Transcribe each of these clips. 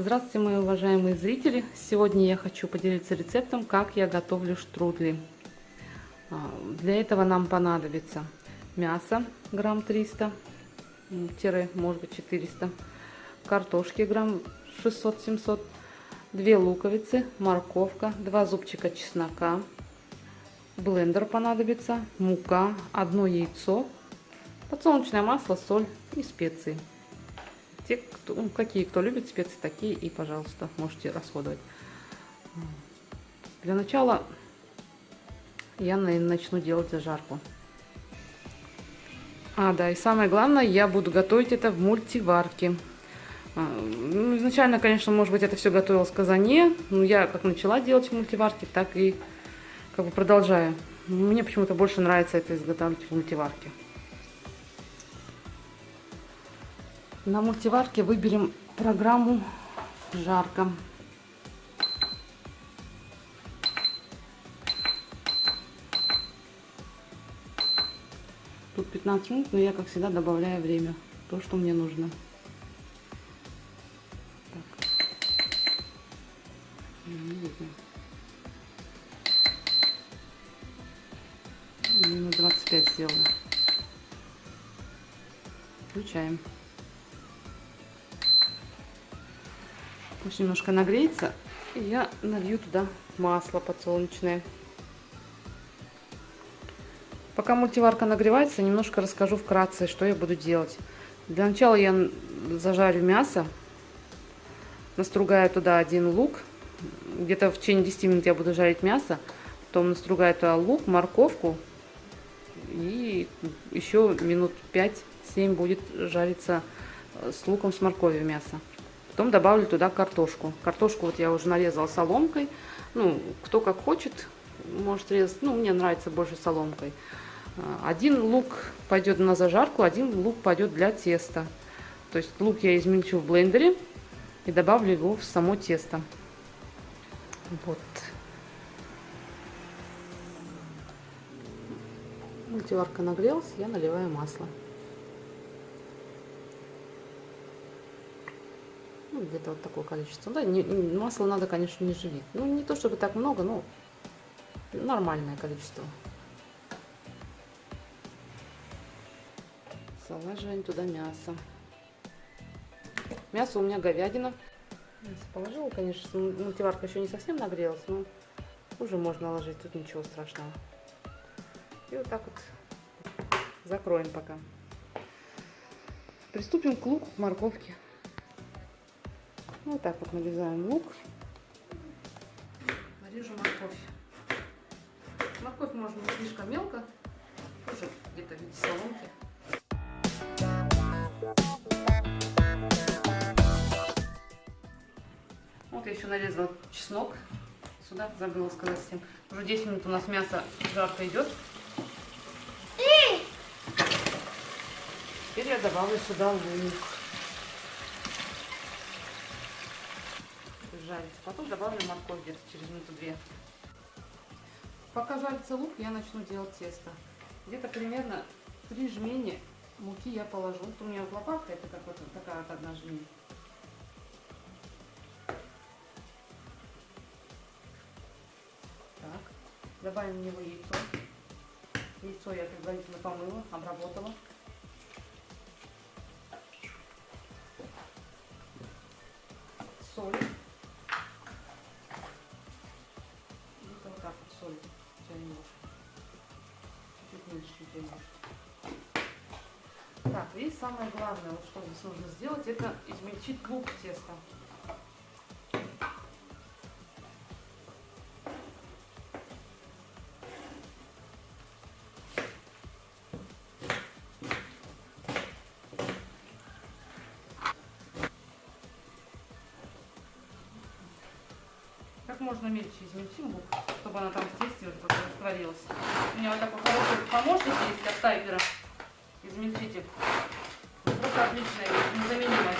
Здравствуйте, мои уважаемые зрители! Сегодня я хочу поделиться рецептом, как я готовлю штрудли. А, для этого нам понадобится мясо грамм 300, может быть 400, картошки грамм 600-700, две луковицы, морковка, два зубчика чеснока, блендер понадобится, мука, одно яйцо, подсолнечное масло, соль и специи те, кто, ну, какие кто любит специи, такие и, пожалуйста, можете расходовать. Для начала я начну делать зажарку. А, да, и самое главное, я буду готовить это в мультиварке. А, ну, изначально, конечно, может быть, это все готовилось в казане, но я как начала делать в мультиварке, так и как бы продолжаю. Мне почему-то больше нравится это изготавливать в мультиварке. На мультиварке выберем программу «Жарко». Тут 15 минут, но я, как всегда, добавляю время. То, что мне нужно. Так. Не видно. Минут 25 сделала. Включаем. Пусть немножко нагреется. И я налью туда масло подсолнечное. Пока мультиварка нагревается, немножко расскажу вкратце, что я буду делать. Для начала я зажарю мясо. Настругаю туда один лук. Где-то в течение 10 минут я буду жарить мясо. Потом настругаю туда лук, морковку. И еще минут 5-7 будет жариться с луком, с морковью мясо. Потом добавлю туда картошку. Картошку вот я уже нарезала соломкой. Ну, кто как хочет, может резать. Ну, мне нравится больше соломкой. А, один лук пойдет на зажарку, один лук пойдет для теста. То есть лук я измельчу в блендере и добавлю его в само тесто. Вот. Мультиварка нагрелась, я наливаю масло. Где-то вот такое количество. Да, не, масло надо, конечно, не жалеть. Ну, не то чтобы так много, но нормальное количество. Салаживаем туда мясо. Мясо у меня говядина. Мясо положила, конечно, мультиварка еще не совсем нагрелась, но уже можно ложить, тут ничего страшного. И вот так вот закроем пока. Приступим к луку, к морковке. Вот так вот нарезаем лук. Нарежу морковь. Морковь можно слишком мелко, тоже где-то в виде соломки. Вот я еще нарезала чеснок. Сюда забыла сказать всем. Уже 10 минут у нас мясо жарко идет. Теперь я добавлю сюда лук. Жарится. Потом добавлю морковь где-то через минуту-две. Пока жарится лук, я начну делать тесто. Где-то примерно 3 жмени муки я положу. Вот у меня вот лопатка, это как вот такая вот одна жмень. Так, добавим в него яйцо. Яйцо я предварительно помыла, обработала. Соль. Так, и самое главное, вот что здесь нужно сделать, это измельчить лук теста. Как можно мельче измельчим лук, чтобы она там в тесте уже растворилась. У меня вот такой хороший помощник есть от Тайпера измельчитель. Просто отличная, незаменимая.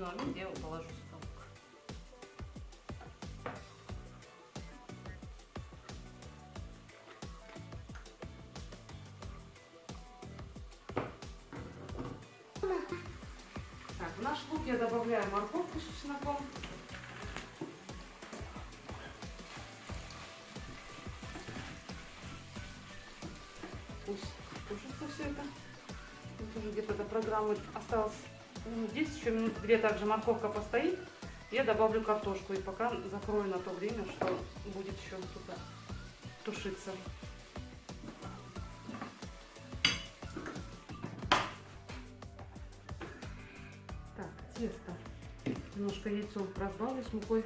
Удобного места я положу сюда. Так, в наш лук я добавляю морковку с чесноком. Пусть тушится все это. Вот уже где-то до программы осталось 10, еще минут две также морковка постоит. Я добавлю картошку и пока закрою на то время, что будет еще тут тушиться. Так, тесто. Немножко яйцо разбавлю с мукой.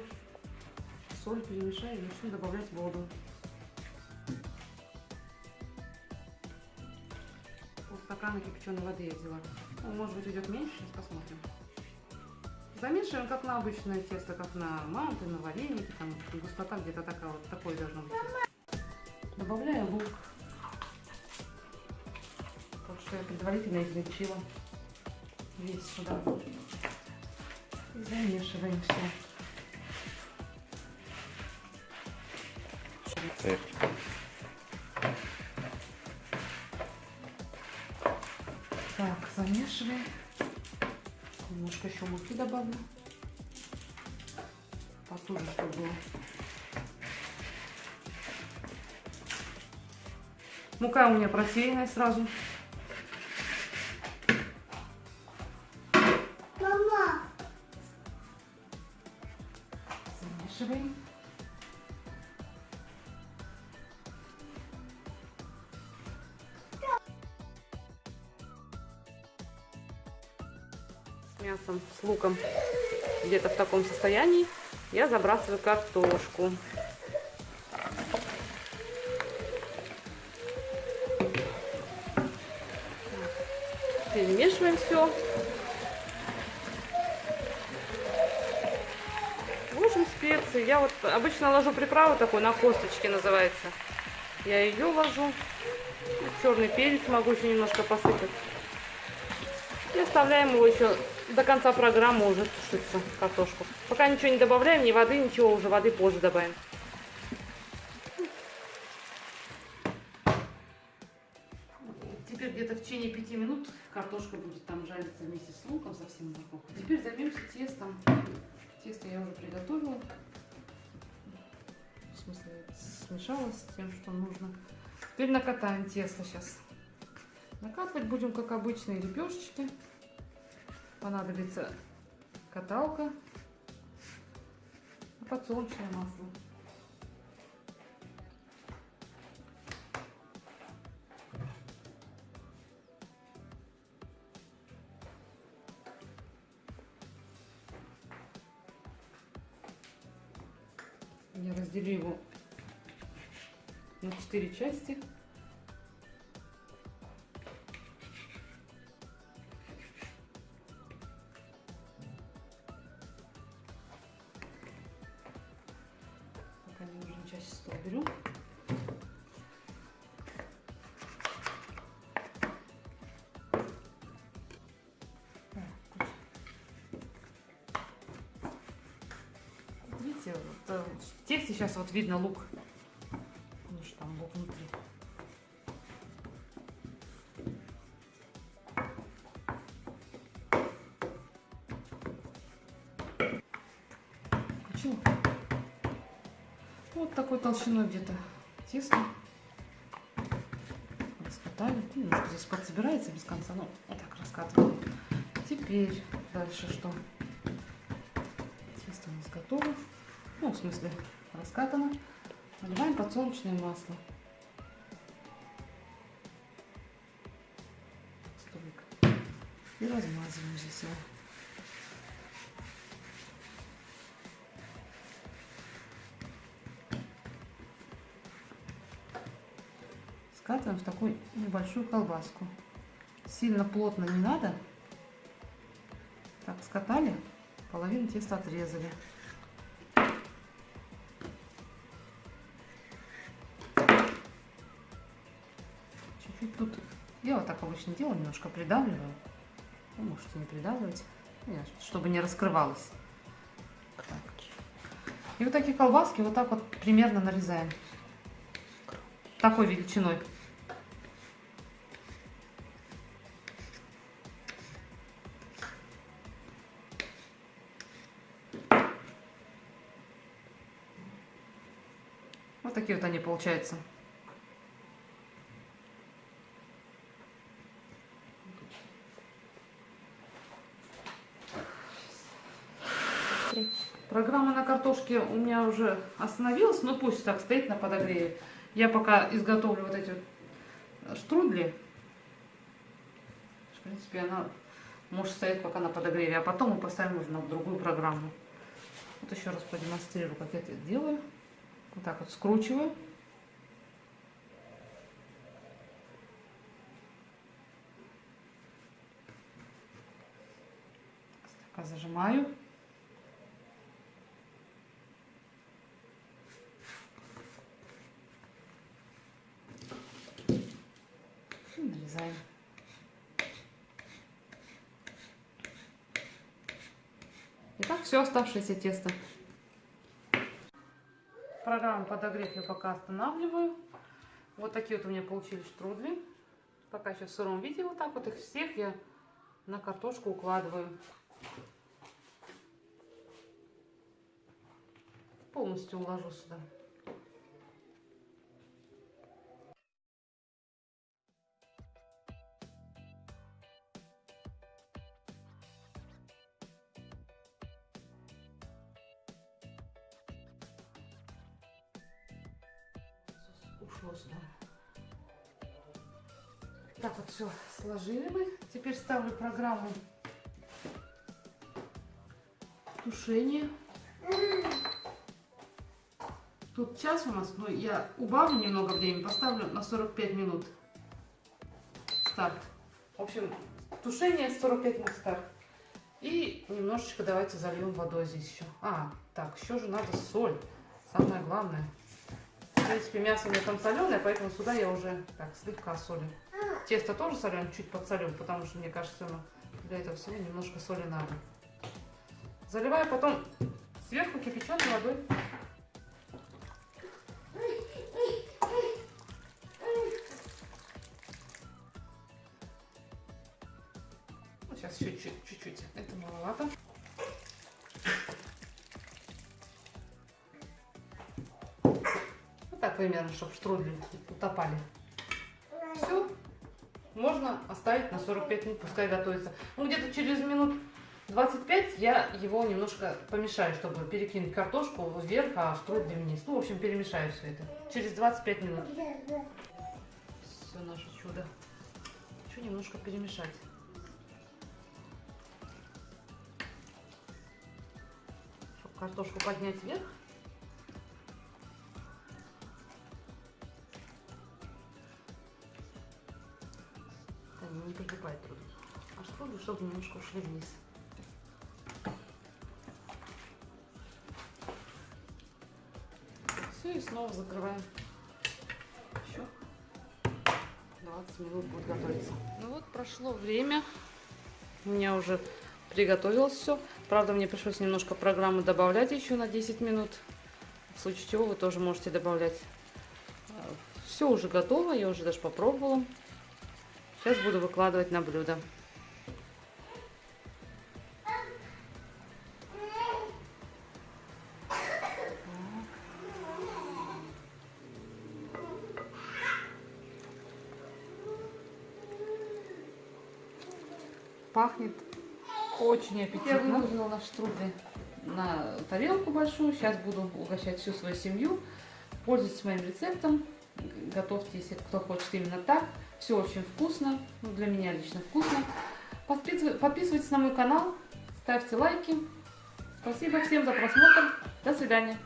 Соль перемешаю и начну добавлять воду. Полстакана кипяченой воды я взяла. Ну, может быть идет меньше, сейчас посмотрим. Замешиваем как на обычное тесто, как на манты, на вареники, там густота где-то такая вот, такой должно быть. Добавляю лук. Так что я предварительно измельчила весь сюда. Замешиваем все. Так, замешиваем. Немножко еще муки добавлю. Потуже, чтобы было. Мука у меня просеянная сразу. Мама, Замешиваем. Мясом, с луком где-то в таком состоянии я забрасываю картошку. Перемешиваем все. Ложим специи. Я вот обычно ложу приправу такой на косточке называется. Я ее ложу. Черный перец могу еще немножко посыпать. И оставляем его еще до конца программы уже тушиться, картошку. Пока ничего не добавляем, ни воды, ничего, уже воды позже добавим. Теперь где-то в течение пяти минут картошка будет там жариться вместе с луком, совсем морковкой. Теперь займемся тестом. Тесто я уже приготовила. В смысле, смешала с тем, что нужно. Теперь накатаем тесто сейчас. Накатывать будем, как обычные лепешечки. Понадобится каталка, подсолнечное масло. Я разделю его на четыре части. В тесте сейчас вот видно лук. Ну что там лук внутри. Почему? Вот такой толщиной где-то тесто. Раскатали. Ну, Немножко здесь подсобирается без конца, но вот так раскатываем. Теперь дальше что? Тесто у нас готово. Ну, в смысле, раскатано. Наливаем подсолнечное масло. И размазываем здесь его. Скатываем в такую небольшую колбаску. Сильно плотно не надо. Так, скатали, половину теста отрезали. Так обычно делаю, немножко придавливаю. Вы можете не придавливать. Нет, Чтобы не раскрывалось. Так. И вот такие колбаски вот так вот примерно нарезаем. Такой величиной. Вот такие вот они получаются. Программа на картошке у меня уже остановилась, но пусть так стоит на подогреве. Я пока изготовлю вот эти штрудли. В принципе, она может стоять пока на подогреве, а потом мы поставим уже на другую программу. Вот еще раз продемонстрирую, как я это делаю. Вот так вот скручиваю. Слегка зажимаю. И нарезаем. Итак, все оставшееся тесто. Программу подогрев я пока останавливаю. Вот такие вот у меня получились штрудли. Пока еще в сыром виде вот так вот их всех я на картошку укладываю. Полностью уложу сюда. Так вот все сложили мы. Теперь ставлю программу тушения. Тут час у нас, но я убавлю немного времени, поставлю на 45 минут старт. В общем, тушение 45 минут старт. И немножечко давайте зальем водой здесь еще. А, так, еще же надо соль. Самое главное. В принципе, мясо у меня там соленое, поэтому сюда я уже так слегка солю. Тесто тоже соленое, чуть подсолю, потому что, мне кажется, ну, для этого всего немножко соли надо. Заливаю потом сверху кипяченой водой. Сейчас еще чуть-чуть. Это маловато. Вот так примерно, чтобы штрудли утопали. Можно оставить на 45 минут, пускай готовится. Ну, где-то через минут 25 я его немножко помешаю, чтобы перекинуть картошку вверх, а штрудли вниз. Ну, в общем, перемешаю все это. Через 25 минут. Все наше чудо. Еще немножко перемешать. Чтобы картошку поднять вверх. Чтобы немножко ушли вниз. Все, и снова закрываем. Еще 20 минут будет готовиться. Ну вот, прошло время. У меня уже приготовилось все. Правда, мне пришлось немножко программы добавлять еще на 10 минут. В случае чего вы тоже можете добавлять. Все уже готово, я уже даже попробовала. Сейчас буду выкладывать на блюдо. Пахнет очень аппетитно. Я выложила наш трудный на тарелку большую. Сейчас буду угощать всю свою семью. Пользуйтесь моим рецептом. Готовьте, если кто хочет именно так. Все очень вкусно. Ну, для меня лично вкусно. Подписывайтесь на мой канал. Ставьте лайки. Спасибо всем за просмотр. До свидания.